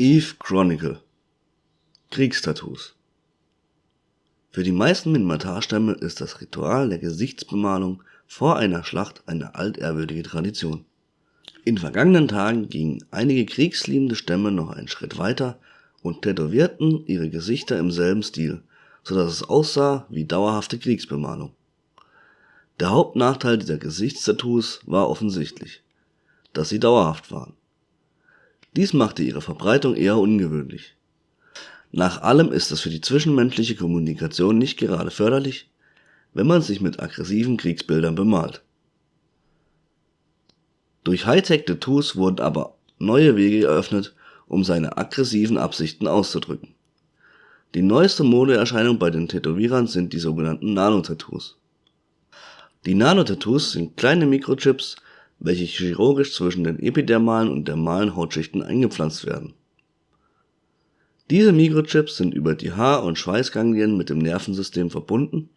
Eve Chronicle Kriegstattoos Für die meisten Minmatar-Stämme ist das Ritual der Gesichtsbemalung vor einer Schlacht eine altehrwürdige Tradition. In vergangenen Tagen gingen einige kriegsliebende Stämme noch einen Schritt weiter und tätowierten ihre Gesichter im selben Stil, so dass es aussah wie dauerhafte Kriegsbemalung. Der Hauptnachteil dieser Gesichtstattoos war offensichtlich, dass sie dauerhaft waren. Dies machte ihre Verbreitung eher ungewöhnlich. Nach allem ist es für die zwischenmenschliche Kommunikation nicht gerade förderlich, wenn man sich mit aggressiven Kriegsbildern bemalt. Durch Hightech-Tattoos wurden aber neue Wege eröffnet, um seine aggressiven Absichten auszudrücken. Die neueste Modeerscheinung bei den Tätowierern sind die sogenannten Nano-Tattoos. Die Nano-Tattoos sind kleine Mikrochips, welche chirurgisch zwischen den epidermalen und dermalen Hautschichten eingepflanzt werden. Diese Mikrochips sind über die Haar und Schweißganglien mit dem Nervensystem verbunden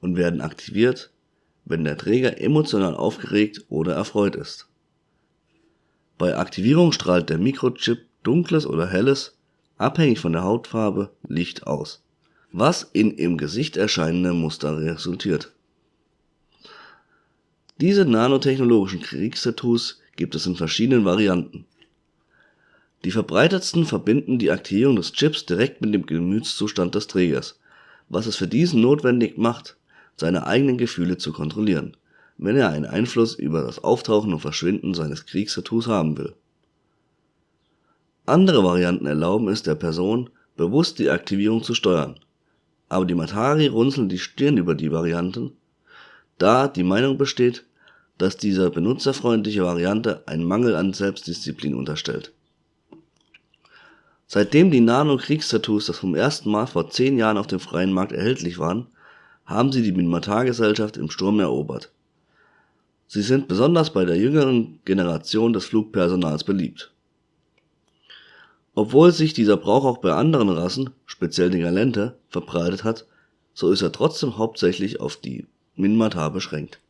und werden aktiviert, wenn der Träger emotional aufgeregt oder erfreut ist. Bei Aktivierung strahlt der Mikrochip dunkles oder helles, abhängig von der Hautfarbe, Licht aus, was in im Gesicht erscheinende Muster resultiert diese nanotechnologischen Kriegstattoos gibt es in verschiedenen Varianten. Die verbreitetsten verbinden die Aktivierung des Chips direkt mit dem Gemütszustand des Trägers, was es für diesen notwendig macht, seine eigenen Gefühle zu kontrollieren, wenn er einen Einfluss über das Auftauchen und Verschwinden seines Kriegstattoos haben will. Andere Varianten erlauben es der Person, bewusst die Aktivierung zu steuern, aber die Matari runzeln die Stirn über die Varianten, da die Meinung besteht, dass diese benutzerfreundliche Variante einen Mangel an Selbstdisziplin unterstellt. Seitdem die Nano-Kriegstattoos das vom ersten Mal vor zehn Jahren auf dem freien Markt erhältlich waren, haben sie die Minmatar-Gesellschaft im Sturm erobert. Sie sind besonders bei der jüngeren Generation des Flugpersonals beliebt. Obwohl sich dieser Brauch auch bei anderen Rassen, speziell den Galente, verbreitet hat, so ist er trotzdem hauptsächlich auf die Minmatar beschränkt